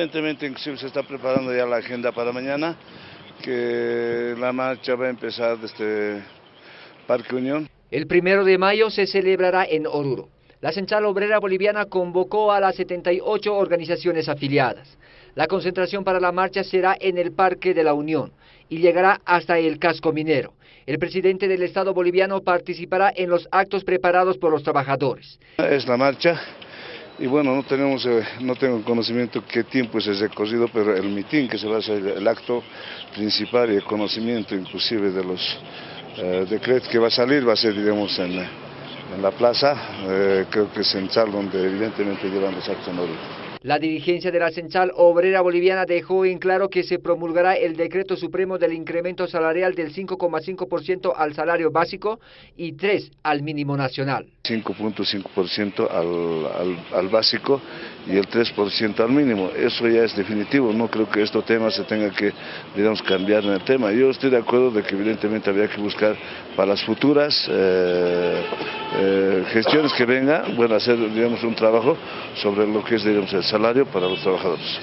Evidentemente, inclusive se está preparando ya la agenda para mañana, que la marcha va a empezar desde Parque Unión. El primero de mayo se celebrará en Oruro. La Central Obrera Boliviana convocó a las 78 organizaciones afiliadas. La concentración para la marcha será en el Parque de la Unión y llegará hasta el casco minero. El presidente del Estado boliviano participará en los actos preparados por los trabajadores. Es la marcha y bueno, no tenemos, eh, no tengo conocimiento qué tiempo es ese recorrido, pero el mitin que se va a hacer, el acto principal y el conocimiento inclusive de los eh, decretos que va a salir va a ser, digamos, en, en la plaza, eh, creo que es central donde evidentemente llevan los actos en la dirigencia de la Central Obrera Boliviana dejó en claro que se promulgará el decreto supremo del incremento salarial del 5,5% al salario básico y 3 al mínimo nacional. 5.5% al, al, al, básico y el 3% al mínimo. Eso ya es definitivo, no creo que este tema se tenga que, digamos, cambiar en el tema. Yo estoy de acuerdo de que evidentemente habría que buscar para las futuras eh, eh, gestiones que vengan, bueno, hacer, digamos, un trabajo sobre lo que es, digamos, el salario para los trabajadores.